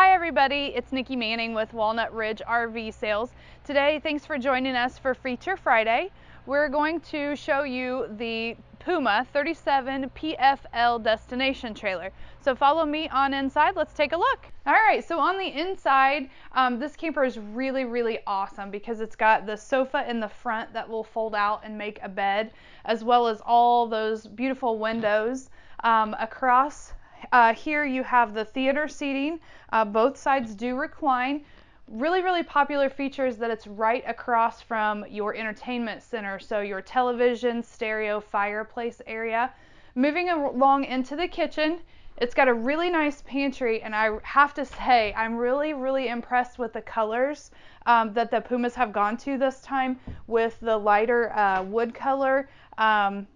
Hi everybody, it's Nikki Manning with Walnut Ridge RV Sales. Today, thanks for joining us for Feature Friday. We're going to show you the Puma 37 PFL destination trailer. So follow me on inside, let's take a look. All right, so on the inside, um, this camper is really, really awesome because it's got the sofa in the front that will fold out and make a bed, as well as all those beautiful windows. Um, across uh, here you have the theater seating. Uh, both sides do recline. Really, really popular feature is that it's right across from your entertainment center. So your television, stereo, fireplace area. Moving along into the kitchen, it's got a really nice pantry and I have to say I'm really, really impressed with the colors um, that the Pumas have gone to this time with the lighter uh, wood color. Um,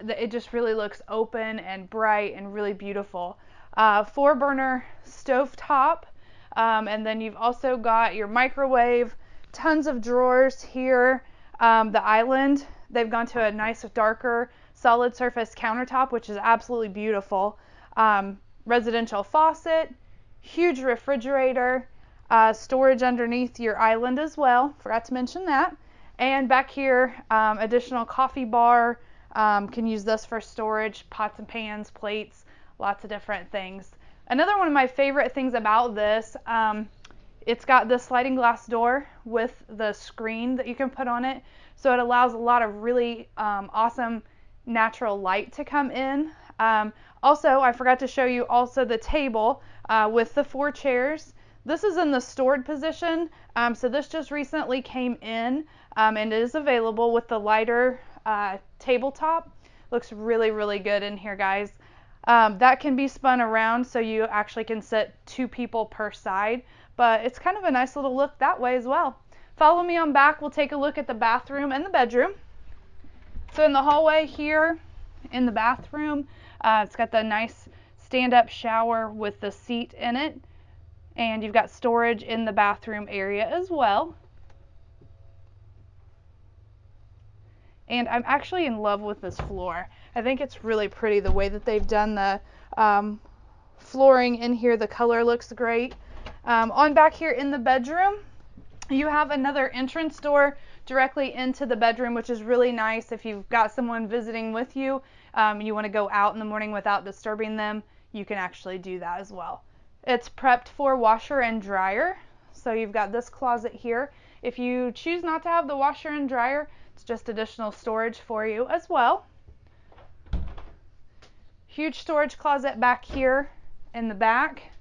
it just really looks open and bright and really beautiful. Uh, four burner stove top. Um, and then you've also got your microwave, tons of drawers here. Um, the island, they've gone to a nice darker solid surface countertop, which is absolutely beautiful. Um, residential faucet, huge refrigerator, uh, storage underneath your island as well. Forgot to mention that. And back here, um, additional coffee bar, um, can use this for storage, pots and pans, plates, lots of different things. Another one of my favorite things about this, um, it's got the sliding glass door with the screen that you can put on it. So it allows a lot of really um, awesome natural light to come in. Um, also, I forgot to show you also the table uh, with the four chairs. This is in the stored position, um, so this just recently came in um, and is available with the lighter uh, tabletop. Looks really, really good in here, guys. Um, that can be spun around so you actually can sit two people per side, but it's kind of a nice little look that way as well. Follow me on back, we'll take a look at the bathroom and the bedroom. So in the hallway here, in the bathroom, uh, it's got the nice stand-up shower with the seat in it, and you've got storage in the bathroom area as well. And I'm actually in love with this floor. I think it's really pretty the way that they've done the um, flooring in here. The color looks great. Um, on back here in the bedroom, you have another entrance door directly into the bedroom, which is really nice if you've got someone visiting with you um, you want to go out in the morning without disturbing them, you can actually do that as well. It's prepped for washer and dryer. So you've got this closet here. If you choose not to have the washer and dryer, it's just additional storage for you as well. Huge storage closet back here in the back.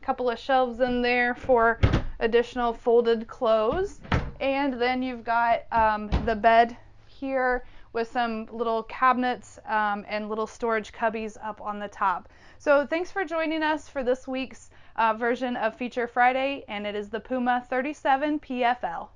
Couple of shelves in there for additional folded clothes. And then you've got um, the bed here with some little cabinets um, and little storage cubbies up on the top. So thanks for joining us for this week's uh, version of Feature Friday, and it is the Puma 37 PFL.